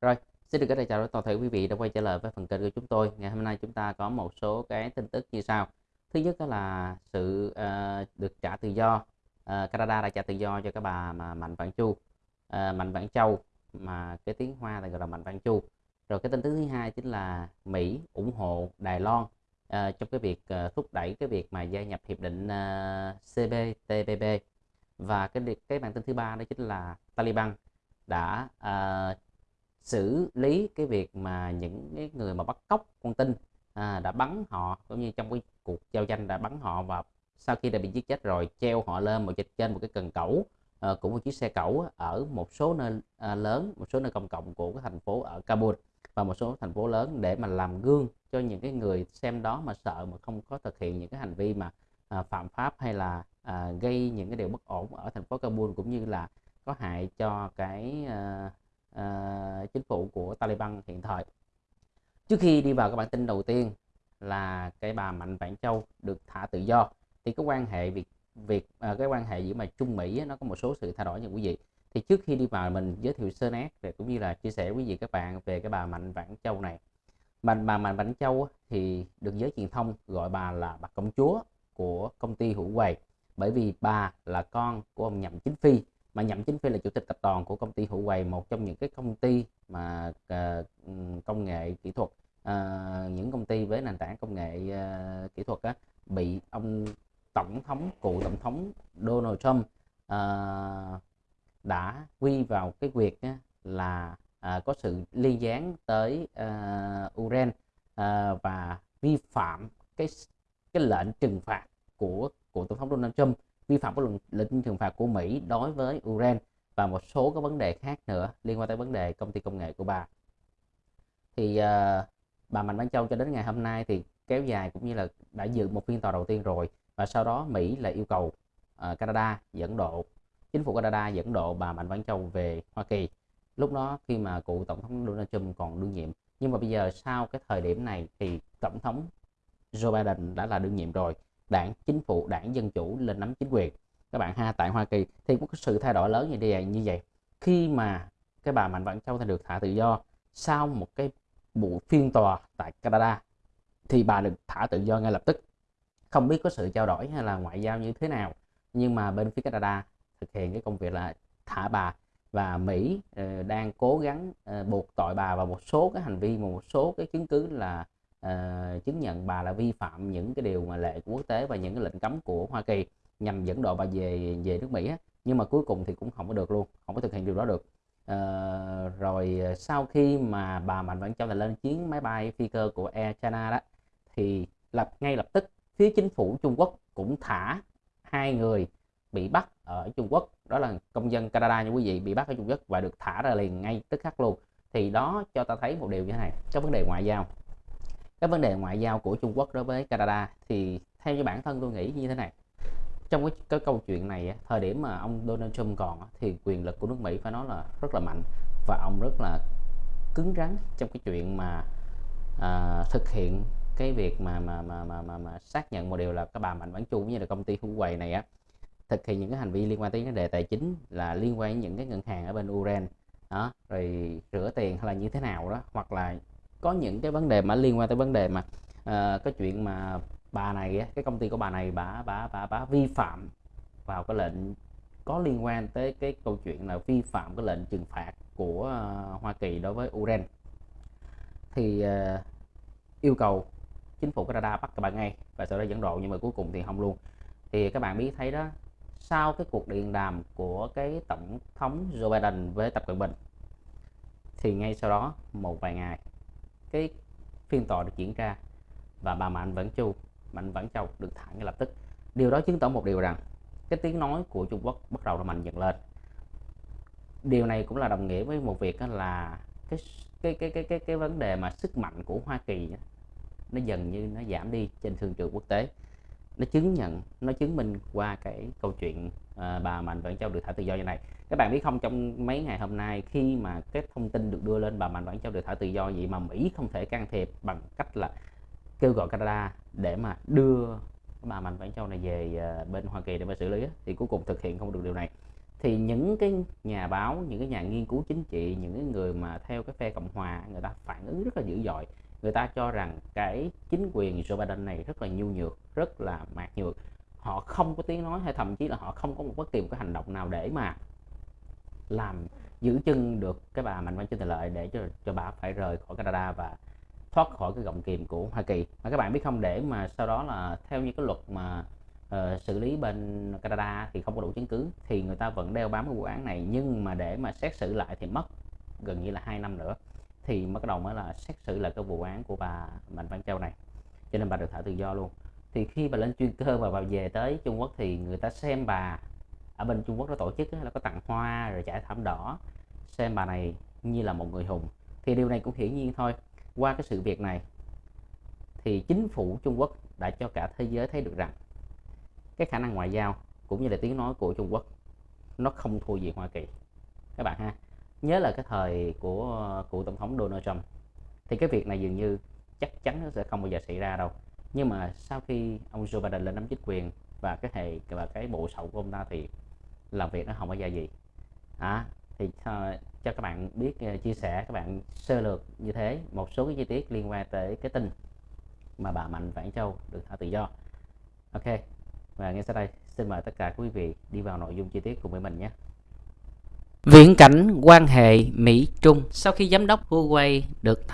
Rồi, xin được gửi lời chào đến toàn thể quý vị đã quay trở lại với phần kênh của chúng tôi. Ngày hôm nay chúng ta có một số cái tin tức như sau. Thứ nhất đó là sự uh, được trả tự do. Uh, Canada đã trả tự do cho các bà mà Mạnh Vạn Chu, uh, Mạnh Vạn Châu mà cái tiếng Hoa là gọi là Mạnh Vạn Chu. Rồi cái tin tức thứ hai chính là Mỹ ủng hộ Đài Loan uh, trong cái việc uh, thúc đẩy cái việc mà gia nhập hiệp định uh, CPTPP. Và cái cái bản tin thứ ba đó chính là Taliban đã uh, xử lý cái việc mà những cái người mà bắt cóc con tin à, đã bắn họ cũng như trong cái cuộc giao tranh đã bắn họ và sau khi đã bị giết chết rồi treo họ lên một trên một cái cần cẩu ờ, à, cũng một chiếc xe cẩu ở một số nơi à, lớn một số nơi công cộng của cái thành phố ở Kabul và một số thành phố lớn để mà làm gương cho những cái người xem đó mà sợ mà không có thực hiện những cái hành vi mà à, phạm pháp hay là à, gây những cái điều bất ổn ở thành phố Kabul cũng như là có hại cho cái à, uh, chính phủ của Taliban hiện thời. Trước khi đi vào các bản tin đầu tiên là cái bà Mạnh Vãn Châu được thả tự do thì cái quan hệ việc việc uh, à, cái quan hệ giữa mà Trung Mỹ nó có một số sự thay đổi như quý vị. Thì trước khi đi vào mình giới thiệu sơ nét về cũng như là chia sẻ với quý vị các bạn về cái bà Mạnh Vãn Châu này. Bà, bà Mạnh Vãn Châu thì được giới truyền thông gọi bà là bà công chúa của công ty Hữu Quầy bởi vì bà là con của ông Nhậm Chính Phi mà nhậm chính phi là chủ tịch tập đoàn của công ty Hữu Quầy một trong những cái công ty mà uh, công nghệ kỹ thuật uh, những công ty với nền tảng công nghệ uh, kỹ thuật á, bị ông tổng thống cựu tổng thống Donald Trump uh, đã quy vào cái việc á, là uh, có sự liên gián tới uh, Ukraine uh, và vi phạm cái cái lệnh trừng phạt của của tổng thống Donald Trump vi phạm các lệnh trừng phạt của Mỹ đối với Ukraine và một số các vấn đề khác nữa liên quan tới vấn đề công ty công nghệ của bà. Thì uh, bà Mạnh Văn Châu cho đến ngày hôm nay thì kéo dài cũng như là đã dự một phiên tòa đầu tiên rồi và sau đó Mỹ lại yêu cầu uh, Canada dẫn độ chính phủ Canada dẫn độ bà Mạnh Văn Châu về Hoa Kỳ. Lúc đó khi mà cựu tổng thống Donald Trump còn đương nhiệm. Nhưng mà bây giờ sau cái thời điểm này thì tổng thống Joe Biden đã là đương nhiệm rồi đảng, chính phủ, đảng dân chủ lên nắm chính quyền. Các bạn ha, tại Hoa Kỳ thì có sự thay đổi lớn như vậy như vậy. Khi mà cái bà Mạnh Vãn Châu thì được thả tự do sau một cái vụ phiên tòa tại Canada, thì bà được thả tự do ngay lập tức. Không biết có sự trao đổi hay là ngoại giao như thế nào, nhưng mà bên phía Canada thực hiện cái công việc là thả bà. Và Mỹ ờ, đang cố gắng ờ, buộc tội bà vào một số cái hành vi, một số cái chứng cứ là uh, chứng nhận bà là vi phạm những cái điều mà lệ của quốc tế và những cái lệnh cấm của Hoa Kỳ nhằm dẫn độ bà về về nước Mỹ á. nhưng mà cuối cùng thì cũng không có được luôn không có thực hiện điều đó được. Uh, rồi ờ, sau khi mà bà Mạnh Vãn Châu là lên chuyến máy bay phi cơ của Air China đó thì lập ngay lập tức phía chính phủ Trung Quốc cũng thả hai người bị bắt ở Trung Quốc. Đó là công dân Canada như quý vị bị bắt ở Trung Quốc và được thả ra liền ngay tức khắc luôn. Thì đó cho ta thấy một điều như thế này cái vấn đề ngoại giao cái vấn đề ngoại giao của Trung Quốc đối với Canada thì theo như bản thân tôi nghĩ như thế này. Trong cái, cái câu chuyện này thời điểm mà ông Donald Trump còn thì quyền lực của nước Mỹ phải nói là rất là mạnh và ông rất là cứng rắn trong cái chuyện mà à, thực hiện cái việc mà mà, mà mà mà mà xác nhận một điều là các bà Mạnh Vãn Chu như là công ty Huawei quầy này á thực hiện những cái hành vi liên quan tới vấn đề tài chính là liên quan đến những cái ngân hàng ở bên Ukraine. Đó rồi rửa tiền hay là như thế nào đó hoặc là có những cái vấn đề mà liên quan tới vấn đề mà uh, cái chuyện mà bà này cái công ty của bà này bà bà bà bà vi phạm vào cái lệnh có liên quan tới cái câu chuyện là vi phạm cái lệnh trừng phạt của uh, Hoa Kỳ đối với Ukraine. Thì uh, yêu cầu chính phủ Canada bắt các bạn ngay và sau đó dẫn độ nhưng mà cuối cùng thì không luôn. Thì các bạn biết thấy đó sau cái cuộc điện đàm của cái tổng thống Joe Biden với Tập Cận Bình thì ngay sau đó một vài ngày cái phiên tòa được diễn ra và bà Mạnh Vãn Chu, Mạnh Vãn Châu được thả ngay lập tức. Điều đó chứng tỏ một điều rằng cái tiếng nói của Trung Quốc bắt đầu là mạnh dần lên. Điều này cũng là đồng nghĩa với một việc là cái cái cái cái cái cái vấn đề mà sức mạnh của Hoa Kỳ nó dần như nó giảm đi trên thương trường quốc tế nó chứng nhận nó chứng minh qua cái câu chuyện à, bà Mạnh Vãn Châu được thả tự do như này. Các bạn biết không trong mấy ngày hôm nay khi mà cái thông tin được đưa lên bà Mạnh Vãn Châu được thả tự do vậy mà Mỹ không thể can thiệp bằng cách là kêu gọi Canada để mà đưa bà Mạnh Vãn Châu này về ờ, bên Hoa Kỳ để mà xử lý thì cuối cùng thực hiện không được điều này. Thì những cái nhà báo những cái nhà nghiên cứu chính trị những cái người mà theo cái phe cộng hòa người ta phản ứng rất là dữ dội người ta cho rằng cái chính quyền Joe Biden này rất là nhu nhược rất là mạc nhược. Họ không có tiếng nói hay thậm chí là họ không có một bất kỳ một cái hành động nào để mà làm giữ chân được cái bà Mạnh mẽ trên Lợi để cho cho bà phải rời khỏi Canada và thoát khỏi cái gọng kìm của Hoa Kỳ. Mà các bạn biết không để mà sau đó là theo như cái luật mà uh, xử lý bên Canada thì không có đủ chứng cứ thì người ta vẫn đeo bám cái vụ án này. Nhưng mà để mà xét xử lại thì mất gần như là hai năm nữa thì bắt đầu mới là xét xử lại cái vụ án của bà Mạnh Văn Châu này. Cho nên bà được thả tự do luôn. Thì khi bà lên chuyên cơ và bà về tới Trung Quốc thì người ta xem bà ở bên Trung Quốc nó tổ chức là có tặng hoa rồi trải thảm đỏ, xem bà này như là một người hùng. Thì điều này cũng hiển nhiên thôi. Qua cái sự việc này thì chính phủ Trung Quốc đã cho cả thế giới thấy được rằng cái khả năng ngoại giao cũng như là tiếng nói của Trung Quốc nó không thua gì Hoa Kỳ. Các bạn ha nhớ là cái thời của cựu tổng thống Donald Trump thì cái việc này dường như chắc chắn nó sẽ không bao giờ xảy ra đâu. Nhưng mà sau khi ông Joe Biden lên nắm chính quyền và cái hệ và cái bộ sậu của ông ta thì làm việc nó không có ra gì. À, thì uh, cho các bạn biết uh, chia sẻ các bạn sơ lược như thế một số cái chi tiết liên quan tới cái tin mà bà Mạnh Vãn Châu được thả tự do. Ok và ngay sau đây xin mời tất cả quý vị đi vào nội dung chi tiết cùng với mình nhé. Viễn cảnh quan hệ Mỹ-Trung sau khi giám đốc Huawei được